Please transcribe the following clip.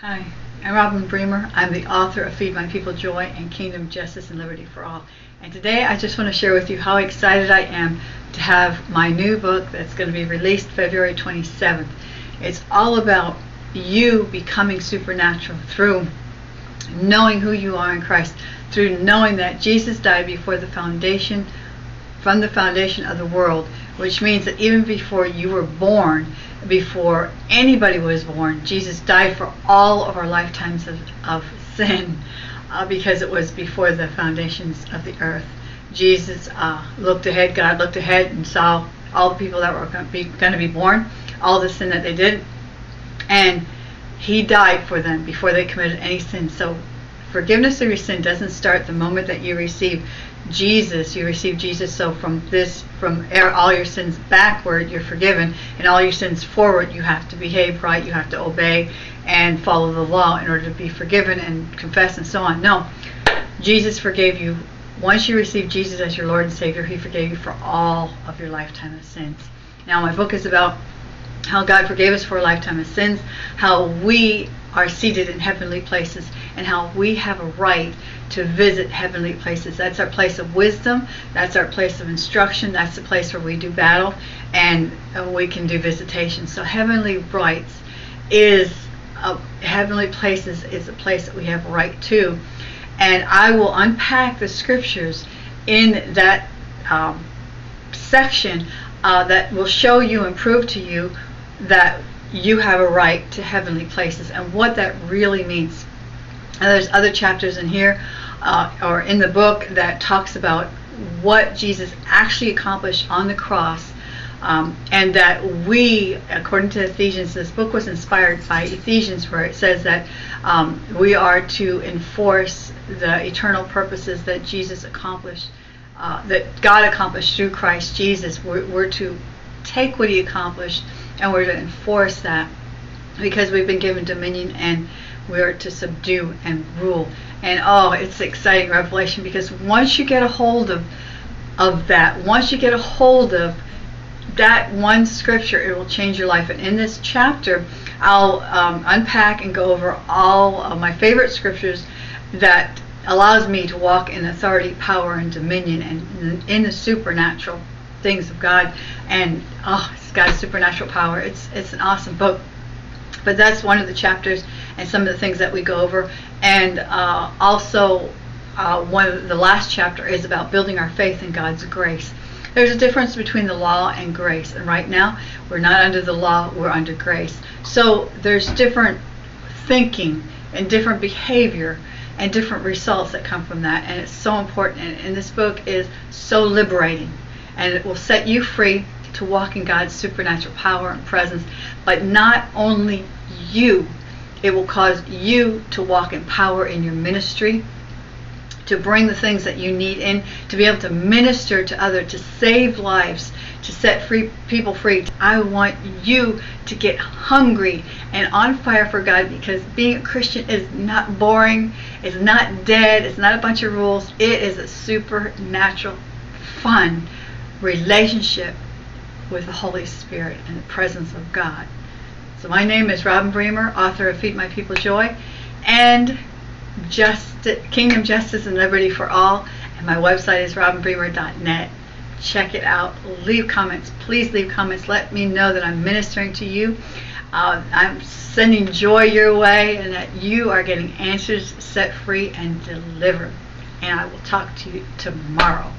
Hi, I'm Robin Bremer. I'm the author of Feed My People Joy and Kingdom Justice and Liberty for All. And today I just want to share with you how excited I am to have my new book that's going to be released February 27th. It's all about you becoming supernatural through knowing who you are in Christ, through knowing that Jesus died before the foundation, from the foundation of the world, which means that even before you were born, before anybody was born, Jesus died for all of our lifetimes of, of sin uh, because it was before the foundations of the earth. Jesus uh, looked ahead, God looked ahead and saw all the people that were going to be, going to be born, all the sin that they did, and He died for them before they committed any sin. So forgiveness of your sin doesn't start the moment that you receive Jesus, you receive Jesus. So from this, from er, all your sins backward, you're forgiven, and all your sins forward, you have to behave right, you have to obey and follow the law in order to be forgiven and confess and so on. No, Jesus forgave you. Once you receive Jesus as your Lord and Savior, He forgave you for all of your lifetime of sins. Now, my book is about how God forgave us for a lifetime of sins, how we are seated in heavenly places, and how we have a right to visit heavenly places. That's our place of wisdom. That's our place of instruction. That's the place where we do battle and we can do visitation. So heavenly rights is a, heavenly places is a place that we have a right to. And I will unpack the scriptures in that um, section uh, that will show you and prove to you that you have a right to heavenly places and what that really means. And there's other chapters in here uh, or in the book that talks about what Jesus actually accomplished on the cross. Um, and that we, according to Ephesians, this book was inspired by Ephesians, where it says that um, we are to enforce the eternal purposes that Jesus accomplished, uh, that God accomplished through Christ Jesus. We're, we're to take what He accomplished and we're to enforce that because we've been given dominion and we are to subdue and rule. And oh, it's exciting revelation because once you get a hold of of that, once you get a hold of that one scripture, it will change your life. And in this chapter, I'll um, unpack and go over all of my favorite scriptures that allows me to walk in authority, power, and dominion, and in the supernatural things of God. And oh, it's God's supernatural power. It's it's an awesome book. But that's one of the chapters and some of the things that we go over. And uh, also, uh, one of the last chapter is about building our faith in God's grace. There's a difference between the law and grace. And right now, we're not under the law, we're under grace. So there's different thinking and different behavior and different results that come from that. And it's so important. And, and this book is so liberating. And it will set you free to walk in God's supernatural power and presence, but not only you. It will cause you to walk in power in your ministry, to bring the things that you need in, to be able to minister to others, to save lives, to set free people free. I want you to get hungry and on fire for God because being a Christian is not boring, it's not dead, it's not a bunch of rules. It is a supernatural, fun relationship with the Holy Spirit and the presence of God. So my name is Robin Bremer, author of Feed My People Joy and Just Kingdom Justice and Liberty for All. And my website is robinbremer.net. Check it out. Leave comments. Please leave comments. Let me know that I'm ministering to you. Uh, I'm sending joy your way and that you are getting answers set free and delivered. And I will talk to you tomorrow.